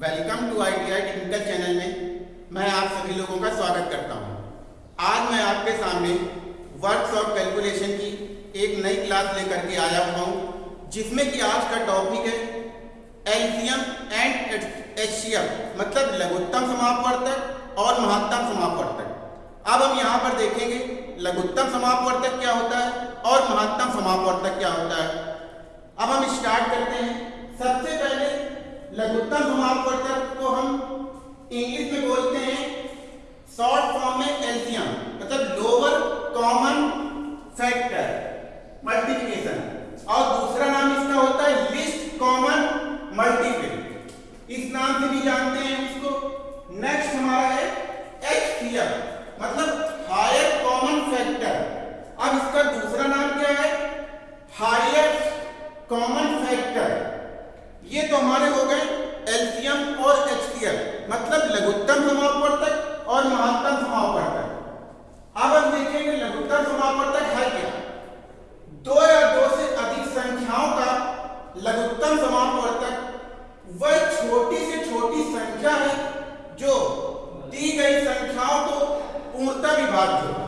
Welcome to ITI technical channel में मैं आप सभी लोगों का स्वागत करता हूँ। आज मैं आपके सामने वर्क्स ऑफ़ कैलकुलेशन की एक नई क्लास लेकर के आया हुआ हूँ, जिसमें कि आज का टॉपिक है एलसीएम एंड एचसीएम मतलब लघुत्तम समापवर्तक और महत्तम समापवर्तक। अब हम यहाँ पर देखेंगे लघुत्तम समापवर्तक क्या होता है और महत्तम समापवर्तक क्या होता है। अब हम स्टार्ट करते हैं। सबसे पहले लघुत्तम समापवर्तक को हम इंग्लिश में बोलते हैं शॉर्ट फॉर्म में एलसीएम मतलब लोअर कॉमन फैक्टर मल्टीप्लिकेशन और दूसरा नाम इसका होता है लिस्ट कॉमन मल्टीपल इस नाम से भी जानते हैं इसको। नेक्स्ट हमारा है एचसीएम मतलब हायर कॉमन फैक्टर अब इसका दूसरा नाम क्या है? हायर कॉमन फैक्टर ये तो हमारे हो गए एलसीएम और एचसीएम मतलब लघुत्तम समापवर्तक और महत्तम समापवर्तक अब हम देखेंगे लघुत्तम समापवर्तक है क्या? दो या दो से अधिक संख्याओं का लघुत्तम समापवर्तक वह छोटी से छोटी संख्या है जो दी गई संख्याओं को पूर्णतः हो।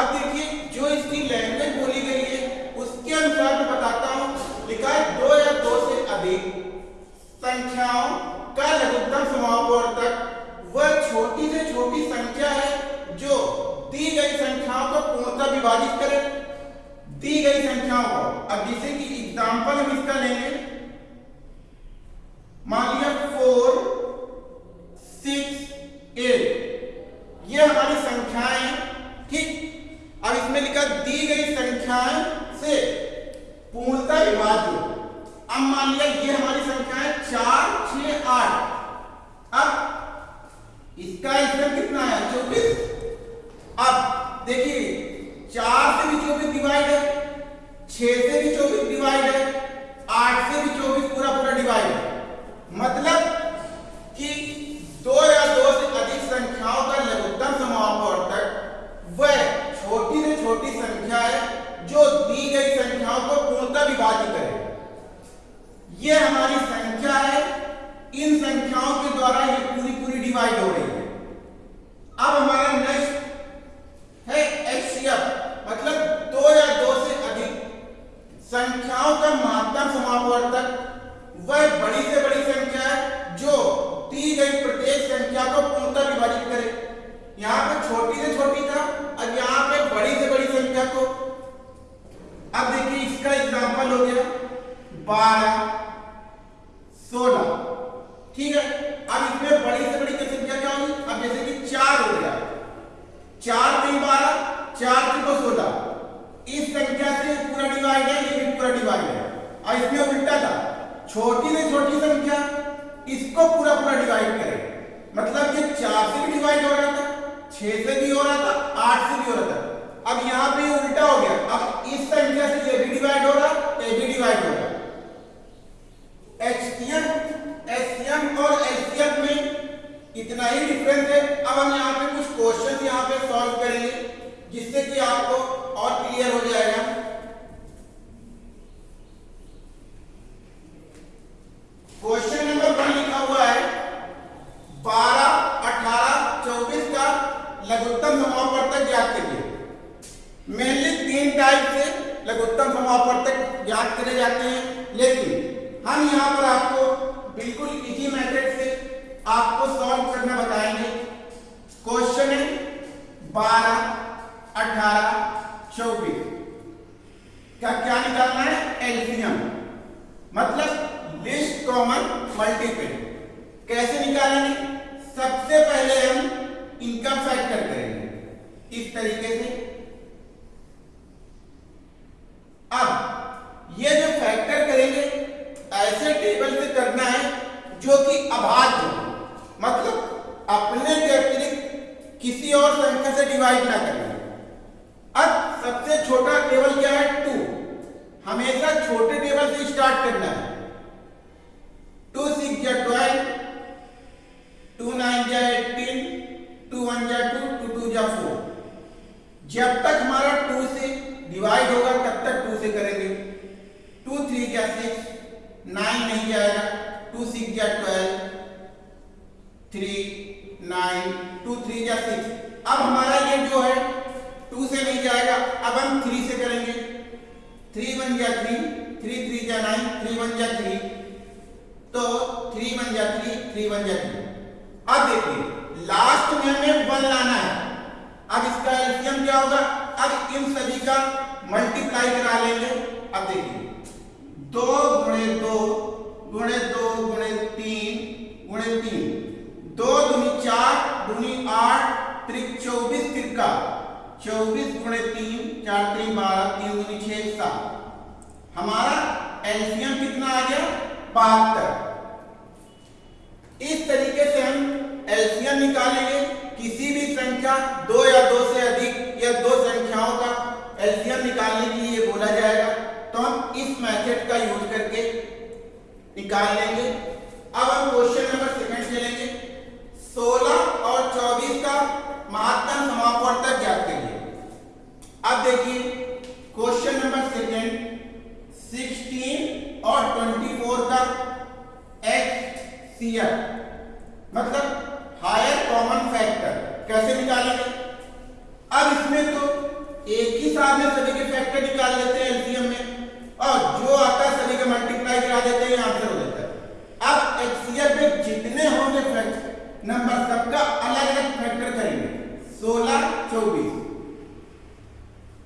अब देखिए, जो इसकी लैंग्वेज बोली गई है उसके अनुसार मैं बताता हूँ लिखा है दो या दो अधिक संख्याओं का लघुत्तम समापवर्तक वह छोटी से छोटी संख्या है जो दी गई संख्याओं को पूर्णतः विभाजित करे। दी गई संख्याओं को, अब जैसे कि एग्जांपल हम इसका लेंगे। मान लिया फोर सिक्स एट ये हमारी संख्याएँ ठीक। अब इसमें लिखा दी गई संख्याएँ से पूर्णतः विभाज्य। अब मान लिया ये हमारी संख्या है चार छ आठ। अब इसका इसमें कितना है चौबीस। अब देखिए, चार से भी चौबीस डिवाइड है छ से भी चौबीस डिवाइड है, आठ से भी चौबीस पूरा पूरा डिवाइड है। मतलब कि दो या दो से अधिक संख्याओं का लघुत्तम समापवर्तक वह छोटी से छोटी संख्या है जो दी गई संख्याओं को पूर्णतः विभाजित करे। ये हमारी संख्या है। इन संख्याओं के द्वारा ये पूरी पूरी डिवाइड हो रही है। अब हमारा नेक्स्ट है एचसीएफ मतलब दो या दो से अधिक। संख्याओं का महत्तम समापवर्तक वह बड़ी से बड़ी संख्या है, जो दी गई प्रत्येक संख्या को पूर्णतः विभाजित करे। यहाँ पे छोटी से छोटी था और यहाँ पे बड़ी से बड़ी संख्या को। अब देखिए, इसका एग्ज़ाम्पल हो गया। बारह सोलह। ठीक है? अब इसमें बड़ी से बड़ी संख्या क्या होगी? अब जैसे कि चार हो गया। चार तीन बारह, चार को सोलह। इस संख्या से पूरा डिवाइड है, ये भी पूरा डिवाइड है। और इसमें उल्टा था। छोटी से छोटी संख्या, इसको पूरा पूरा डिवाइड करे। मतलब ये चार से भी डिवाइड हो रहा था, छह से भी हो रहा था, आठ से भी हो रहा था। अब यहाँ पे उल्टा हो गया। अब इस संख्या से ये भी डिवाइड हो रहा ये भी डिवाइड हो रहा एचसीएम एचसीएम और एचसीएफ में इतना ही डिफरेंस है। अब हम यहाँ पे कुछ क्वेश्चन यहाँ पे सॉल्व करेंगे, जिससे कि आपको और क्लियर हो जाएगा। क्वेश्चन नंबर वन लिखा हुआ है, बारह, अठारह, चौबीस का लघुत्तम समापवर्तक ज्ञात करिए मेनली तीन टाइप से लघुत्तम समापवर्तक ज्ञात करे जाते हैं, लेकिन हम यहाँ पर आपको बिल्कुल इजी मेथड से आपको सॉल्व करना बताएँगे। क्वेश्चन है बारह, अठारह, चौबीस। का क्या निकालना है? एल्सियम मतलब लिस्ट कॉमन मल्टीपल कैसे निकालेंगे? सबसे पहले हम इनका फैक्टर करेंगे। इस तरीके से। अब, ये जो फैक्टर टेबल से करना है जो कि अभाज्य मतलब अपने के अतिरिक्त किसी और संख्या से डिवाइड ना करें। अब सबसे छोटा टेबल क्या है? टू हमेशा छोटे टेबल से स्टार्ट करना है। टू सिक्स या ट्वेल्व टू नाइन या एटीन टू वन या टू टू टू या फोर जब तक हमारा टू से डिवाइड होगा, तब तक टू से करेंगे। टू थ्री या सिक्स नाइन नहीं जाएगा, टू सिक्स या twelve, three nine, two three या सिक्स। अब हमारा ये जो है, टू से नहीं जाएगा, अब हम थ्री से करेंगे। थ्री वन या थ्री थ्री थ्री या नाइन, थ्री वन या थ्री। तो थ्री वन या थ्री थ्री वन या थ्री। अब देखिए लास्ट में हमें वन लाना है। अब इसका एलसीएम क्या होगा? अब इन सभी का मल्टीप्लाई करा लेंगे। अब देखिए दो गुणे दो गुणे दो, गुणे तीन गुणे तीन। दो दुनी चार, दुनी आठ, त्रिक चौबीस तिरका। चौबीस गुणे तीन, चार तीन बारह, तीन दुनी छह, सात। हमारा एलसीएम कितना आ गया? बहत्तर। इस तरीके से हम एलसीएम निकालेंगे, किसी भी संख्या दो या दो से अधिक या दो निकाल लेंगे अब हम क्वेश्चन नंबर सेकंड चलेंगे 16 और 24 का महत्तम समापवर्तक ज्ञात करिए। अब देखिए क्वेश्चन नंबर सेकंड 16 और 24 का एक्स मतलब हायर कॉमन फैक्टर कैसे निकालेंगे? अब इसमें तो एक ही साथ में सभी के फैक्टर निकाल लेते हैं एलसीएम में, और जो आता है सभी का मल्टीप्लाई करा देते हैं आंसर है अब एचसीएफ में जितने होंगे फैक्टर नंबर सबका अलग अलग फैक्टर करेंगे। 16 24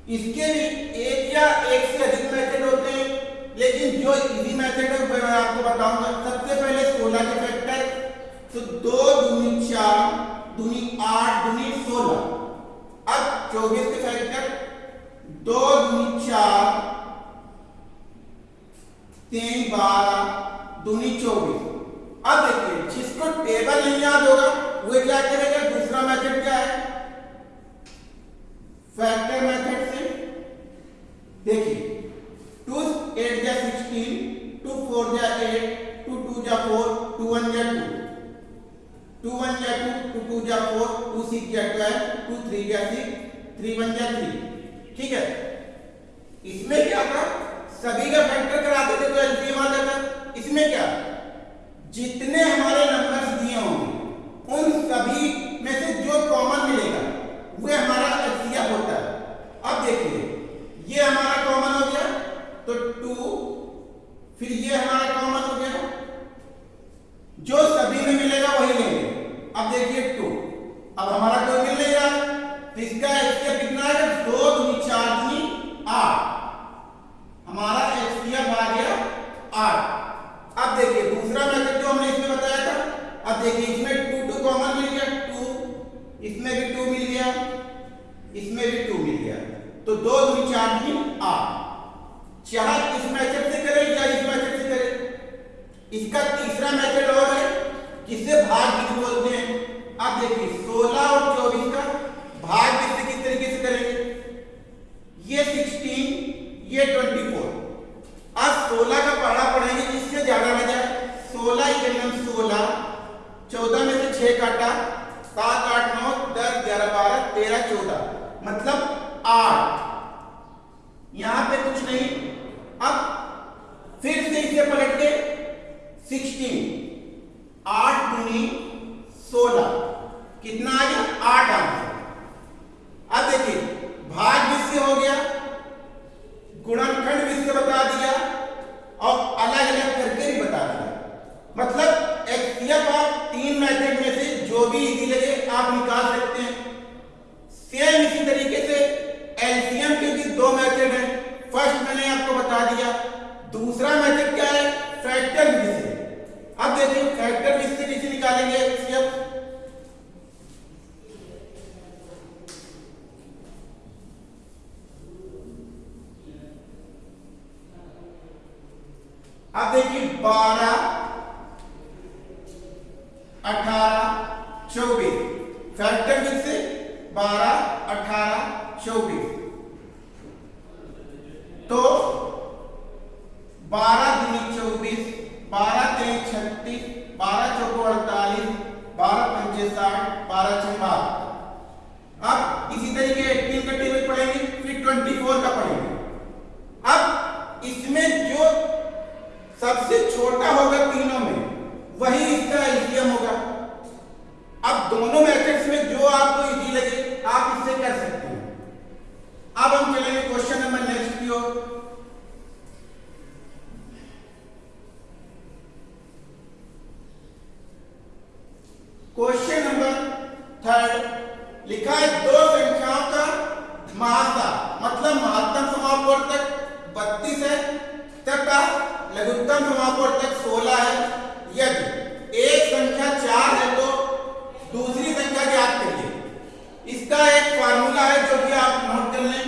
इसके भी एक या एक से अधिक मेथड होते हैं, लेकिन जो इजी मेथड है, मैं आपको बताऊँगा। सबसे पहले 16 के फैक्टर तो दो दूनी चार, दूनी आठ, दूनी सोलह। अब चौबीस के फैक्टर दो दूनी चार, तीन बारह दूनी चौबीस अब देखिए, जिसको टेबल नहीं याद होगा, वो क्या करेगा? दूसरा मेथड क्या है? फैक्टर मेथड से। देखिए टू एट जा सिक्सटीन टू फोर जा एट टू टू जा फोर टू वन जा टू टू वन या टू टू टू या फोर टू सिक्स या ट्वेल्व टू थ्री या सिक्स थ्री वन या थ्री ठीक है? इसमें क्या था? सभी का फैक्टर कराते थे तो एलसीएम आ जाता इसमें क्या? जितने हमारे नंबर्स दिए होंगे, उन सभी में से जो कॉमन मिलेगा, वह हमारा एलसीएम होता है। अब देखिए, ये हमारा कॉमन हो गया तो टू फिर ये हमारा कॉमन हो गया। जो सभी में मिलेगा वही लेंगे। अब देखिए टू अब हमारा कोई मिल नहीं रहा तो इसका एचसीएफ कितना है दो दूनी चार दूनी आठ हमारा एचसीएफ आ गया आठ अब देखिए दूसरा मेथड जो हमने इसमें बताया था अब देखिए इसमें टू टू कॉमन मिल गया टू इसमें भी टू मिल गया इसमें भी टू मिल गया तो दो दूनी चार दूनी आठ चाहे इस मेथड से करें या इस मेथड से करें इसका तीसरा मेथड और है जिसे भाग विधि बोलते हैं अब देखिए 16 और 24 का भाग विधि किस तरीके से करेंगे ये 16 ये 24 अब 16 का पढ़ा पढ़ेंगे जिससे ज़्यादा ना जाए 16 इकनम 16 14 में से 6 काटा 7 8 9 10 11 12 13 14 मतलब 8 यहाँ पे कुछ नहीं अब फिर से इसे पलट के 16 आठ एक छत्तीस बारह चौको अड़तालीस, बारह पंचे साठ, बारह छह बारह अब इसी तरीके एटीन का टेबल पढ़ेंगे, फिर ट्वेंटी फोर का पढ़ेंगे। अब इसमें जो सबसे छोटा होगा तीनों में, वही इसका एलसीएम होगा। अब दोनों मैट्रिक्स में जो आपको इजी लगे, आप इससे कर सकते हैं। अब हम चलेंगे क्वेश्चन नंबर थर्ड लिखा है दो संख्याओं का महासा मतलब महत्तम समापवर्तक 32 है, तथा लघुत्तम समापवर्तक 16 है। यदि एक संख्या चार है तो दूसरी संख्या ज्ञात करिए इसका एक फॉर्मूला है जो कि आप नोट कर लें।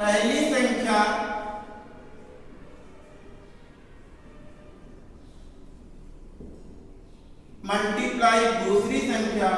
पहली संख्या मल्टीप्लाई दूसरी संख्या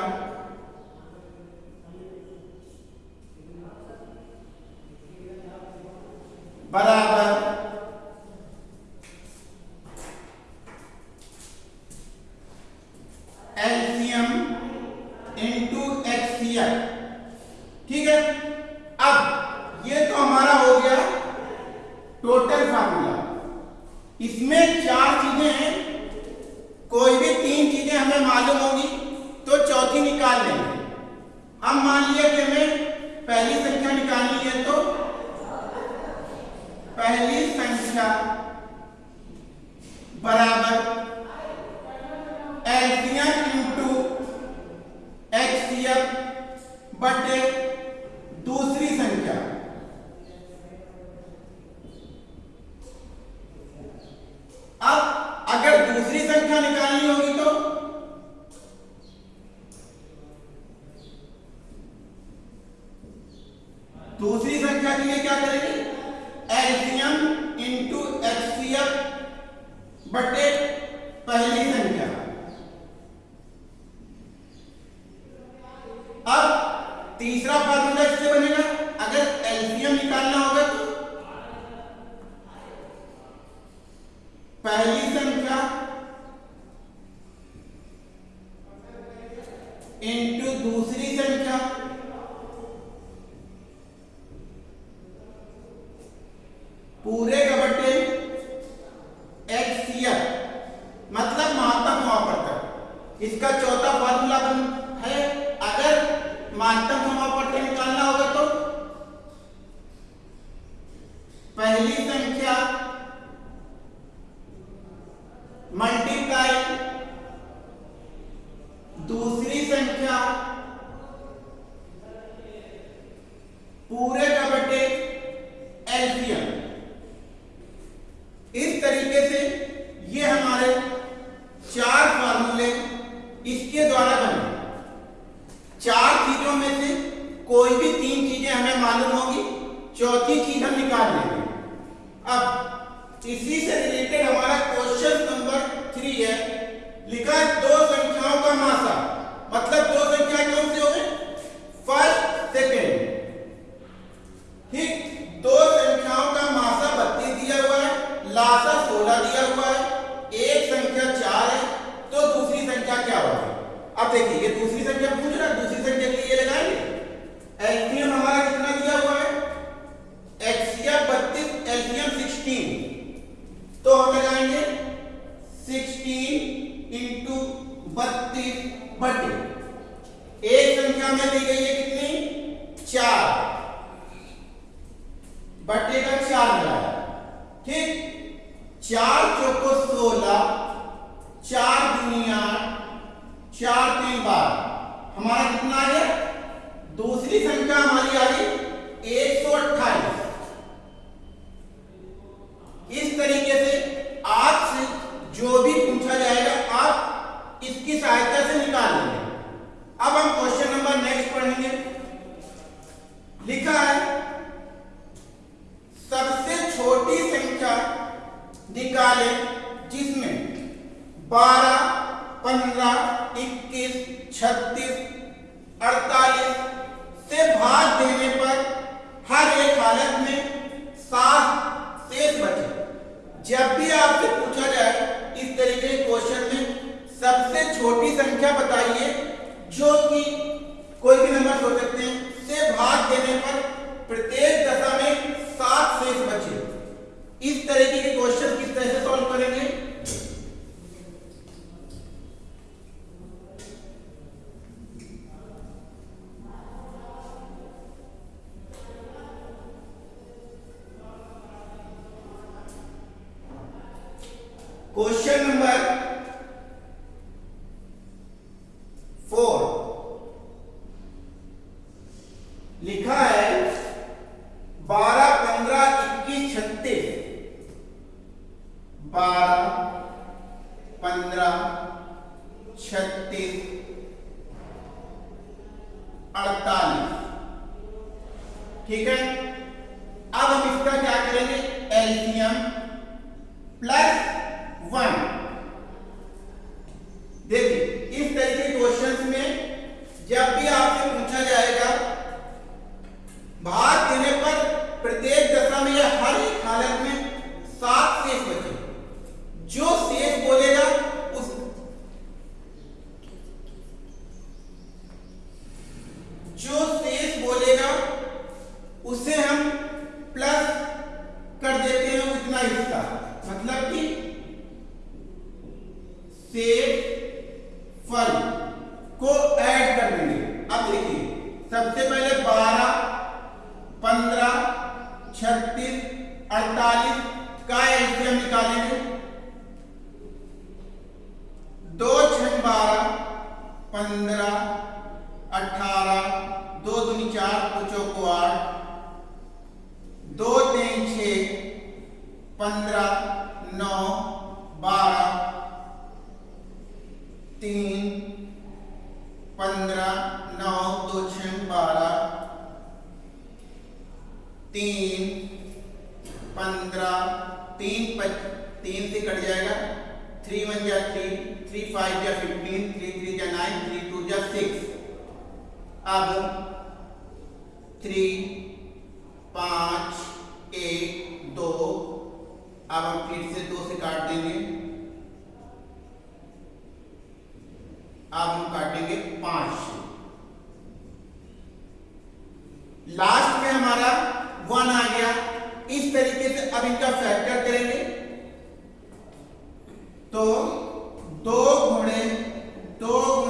Para el जो कि कोई भी नंबर हो सकते हैं से भाग देने अड़तालीस। ठीक है? अठारह, दो दूनी चार पचो को आठ, दो तीन छ पंद्रह, नौ, बारह, तीन, पंद्रह, नौ, दो छ बारह, तीन, पंद्रह, तीन पच, तीन से कट जाएगा थ्री वन जा थ्री थ्री फाइव जा फिफ्टीन थ्री थ्री जा नाइन थ्री टू जा सिक्स अब थ्री पाँच, एक, दो, अब हम फिर से दो से काट देंगे। अब हम काटेंगे पाँच। से लास्ट में हमारा वन आ गया। इस तरीके से अब इनका फैक्टर करेंगे। तो दो घोड़े दो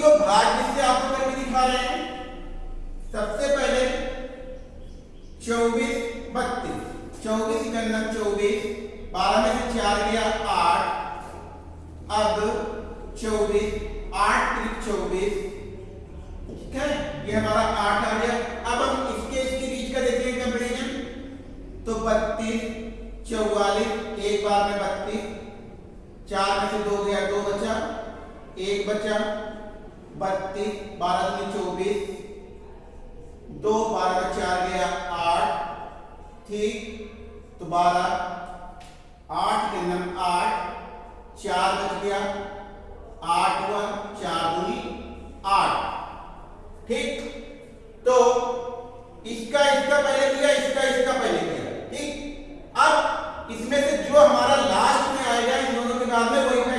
को भाग्य से आपको करके दिखा रहे हैं, सबसे पहले चौबीस बत्तीस। चौबीस इकन्ना चौबीस, बारह में से चार गया आठ। अब चौबीस, आठ त्रिक चौबीस। ठीक है? ये हमारा आठ आ गया। अब हम इसके इसके बीच का देखते हैं कंपेरिजन तो बत्तीस, चौवालीस, एक बार में बत्तीस। चार में से दो गया, दो बचा। एक बचा। बत्तीस, बारह में चौबीस, दो बारह में चार गया आठ, ठीक तो बारह, आठ के नम आठ, चार बच गया, आठ वन चार दूनी आठ, ठीक तो इसका इसका पहले किया, इसका इसका पहले किया, ठीक, अब इसमें से जो हमारा लास्ट में आएगा इन दोनों के बाद में वही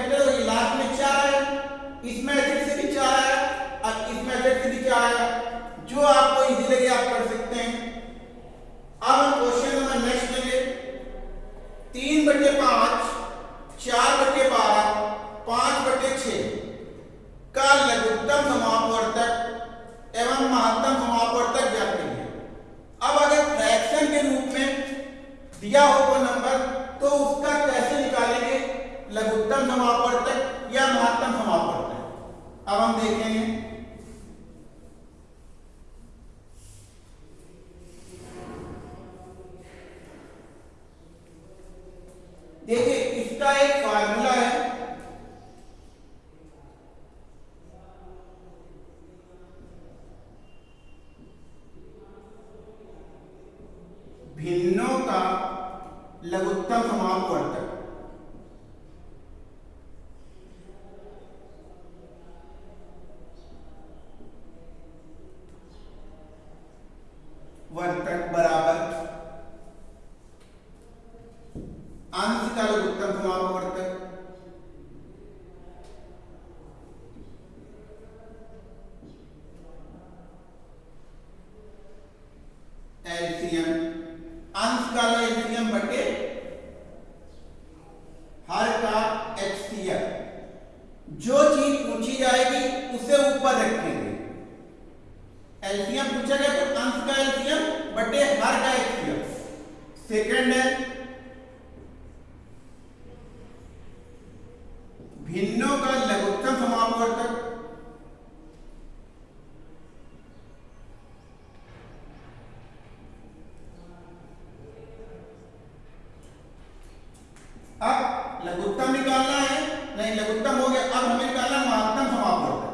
अब लघुत्तम निकालना है नहीं लघुत्तम हो गया अब हमें निकालना महत्तम समापवर्तक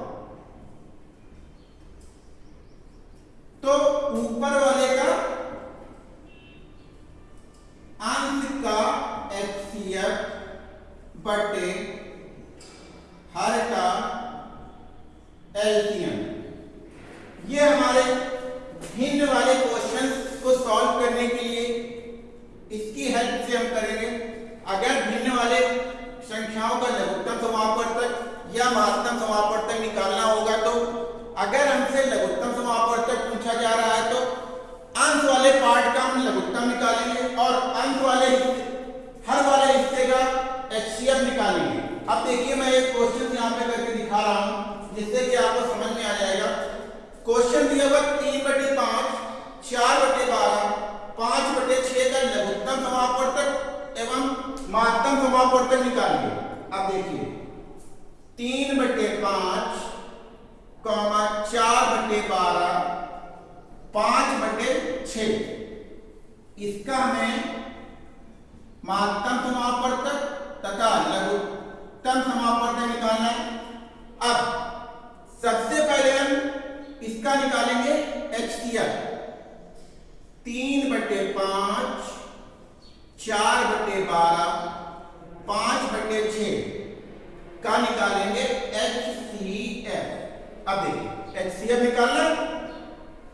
तो ऊपर वाले का अंश का एचसीएफ बटे हर का एलसीएम ये हमारे भिन्न वाले क्वेश्चंस को सॉल्व करने के लिए इसकी हेल्प से हम करेंगे अगर भिन्न वाले संख्याओं का लघुत्तम समापवर्तक या महत्तम समापवर्तक निकालना होगा तो अगर हमसे लघुत्तम समापवर्तक पूछा जा रहा है तो अंश वाले पार्ट का हम लघुत्तम निकालेंगे और अंश वाले हर वाले हिस्से का एचसीएफ निकालेंगे अब देखिए मैं एक क्वेश्चन यहाँ पे करके दिखा रहा हूँ जिससे कि आपको समझ में आ जाएगा क्वेश्चन दिया हुआ तीन बटे पाँच चार बटे बारह पाँच बटे छह का लघुत्तम समापवर्तक एवं महत्तम निकालिए अब देखिए, तीन बटे पाँच, कॉमा चार बटे बारह, पाँच बटे छ इसका हमें महत्तम समापवर्तक तथा लघुत्तम समापवर्तक निकालना है। अब सबसे पहले हम इसका निकालेंगे एच तीन बटे पाँच, चार बटे बारह पाँच बटे छ का निकालेंगे एच सी एफ़ अब देखिए एच सी एफ़ निकालना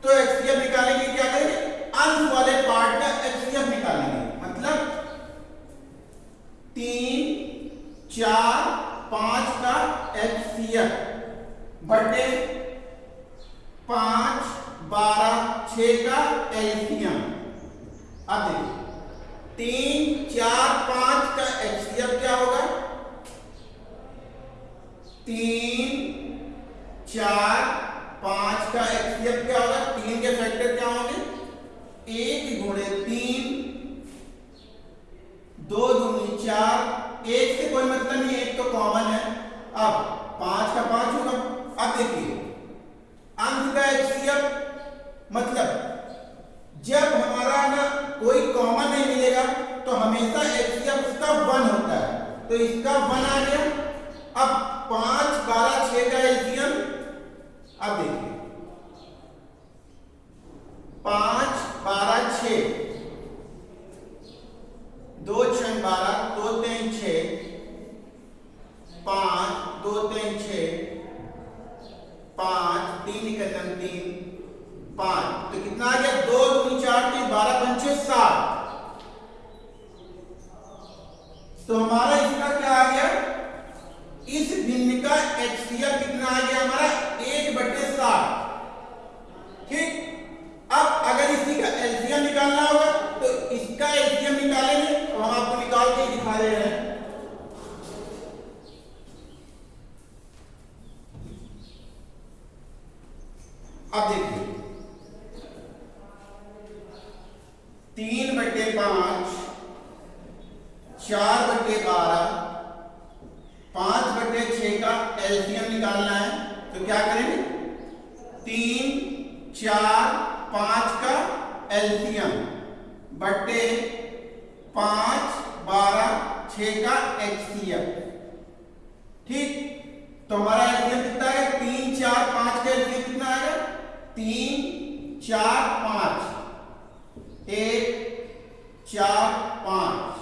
तो एच सी एफ़ निकालेंगे, क्या करेंगे? अंश वाले पार्ट का एच सी एफ़ निकालेंगे मतलब तीन, चार, पाँच का एच सी एफ़ बटे पाँच बारह छ का एलसीएम अब देखिए तीन, चार, पाँच का एचसीएफ क्या होगा? तीन, चार, पाँच का एक्सएफ क्या होगा? तीन के फैक्टर क्या होंगे? एक गुणे तीन, दो दूनी चार। एक से कोई मतलब नहीं, एक तो कॉमन है। अब पाँच का पाँच होगा। अब देखिए, अंक का एचसीएफ मतलब जब हमारा ना कोई कॉमन नहीं मिलेगा तो हमेशा एचसीएफ उसका वन होता है। तो इसका वन आ गया। अब पाँच, बारह, छह का एलसीएम अब देखिए। पाँच, बारह छ दो, छह, बारह, दो, तीन छ पाँच, दो, तीन छ पाँच, तीन कदम तीन। पाँच। तो कितना आ गया? दो दूनी चार, तीन, बारह, पंचे सात। तो हमारा इसका क्या आ गया? इस भिन्न का एचसीएफ कितना आ गया हमारा? एक बटे सात। ठीक? अब अगर इसी का एलसीएम निकालना होगा तो इसका एलसीएम निकालेंगे तो हम आपको निकाल के दिखा रहे हैं। अब देखिए। तीन बटे पाँच चार बटे बारह, पाँच बटे छ का एलसीएम निकालना है तो क्या करेंगे? तीन, चार, पाँच का एलसीएम बटे पाँच, बारह छ का एचसीएफ ठीक? तो हमारा एलसीएम कितना है? तीन, चार, पाँच का एलसीएम कितना आएगा? तीन, चार, पाँच। एक, चार पाँच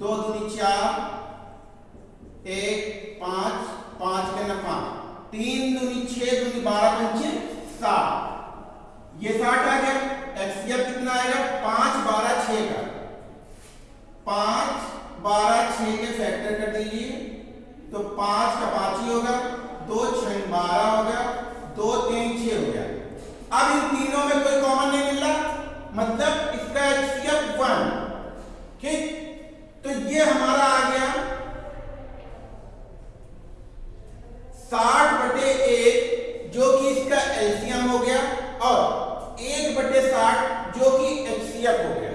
दो दूनी चार एक पाँच पाँच के न पाँच तीन दूनी छह दूनी बारह पंचे सात ये साठ आ गया। एक्सएफ कितना आएगा? पाँच बारह छ का। पाँच बारह छह के फैक्टर कर दीजिए। तो पाँच का पाँच ही होगा। दो छह बारह होगा दो तीन छह हो गया। अब इन तीनों में कोई कॉमन नहीं मिल रहा। मतलब इसका एचसीएफ वन ठीक? तो ये हमारा आ गया। साठ बटे एक जो कि इसका एलसीएम हो गया और एक बटे साठ जो कि एचसीएफ हो गया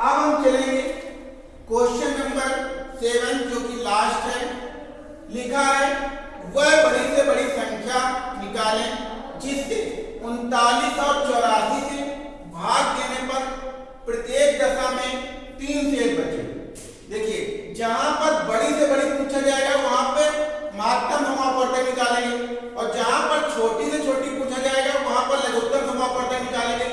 अब हम चलेंगे क्वेश्चन नंबर सेवन, जो कि लास्ट है, लिखा है, वह बड़ी से बड़ी संख्या निकालें, जिससे उनतालीस और चौरासी से भाग देने पर प्रत्येक दशा में तीन से एक बचे देखिए जहाँ पर बड़ी से बड़ी पूछा जाएगा वहाँ पे महत्तम समापवर्तक निकालेंगे और जहाँ पर छोटी से छोटी पूछा जाएगा वहाँ पर लघुत्तम समापवर्तक निकालेंगे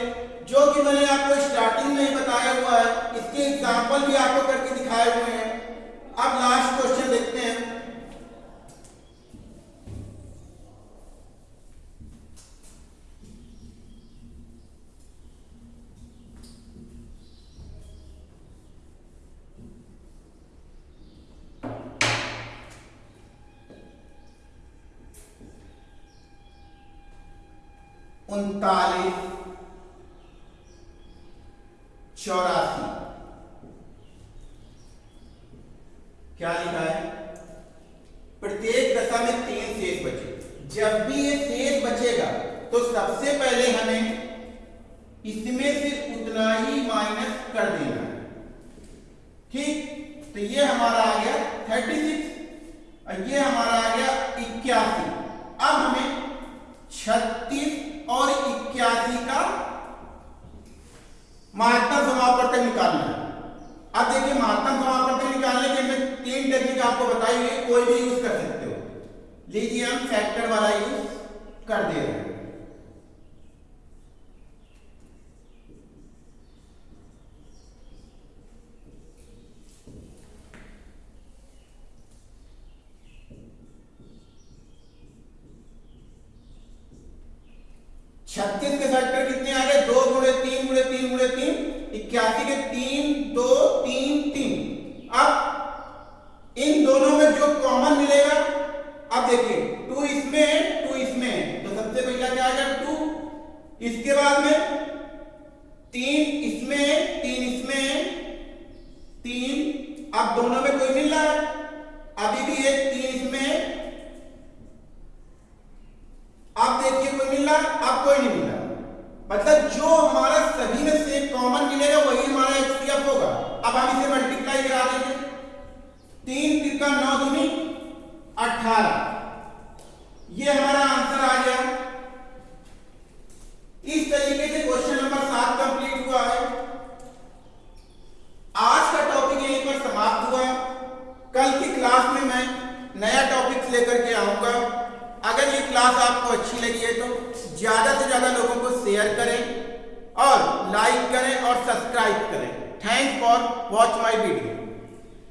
जो कि मैंने आपको स्टार्टिंग में ही बताया हुआ है इसके एग्ज़ाम्पल भी आपको करके दिखाए हुए हैं अब लास्ट क्वेश्चन देखते हैं उनतालीस चौरासी क्या लिखा है प्रत्येक में तीन शेष बचे। जब भी ये शेष बचेगा तो सबसे पहले हमें इसमें से उतना ही माइनस कर देना है। ठीक? तो ये हमारा आ गया थर्टी सिक्स और ये हमारा आ गया इक्यासी। अब हमें छत्तीस और इक्यासी का महत्तम समापवर्तक निकालना है। अब देखिए महत्तम समापवर्तक निकालने के मैं तीन टेक्निक आपको बताई हुई कोई भी यूज़ कर सकते लीजिए हम फैक्टर वाला यूज़ कर दे रहे हैं छत्तीस के फैक्टर कितने आ गए दो गुणे तीन गुणे तीन गुणे तीन इक्यासी के तीन दो तीन तीन अब इन दोनों में जो कॉमन मिलेगा अब देखिए टू इसमें टू इसमें। तो सबसे पहला क्या आएगा टू इसके बाद में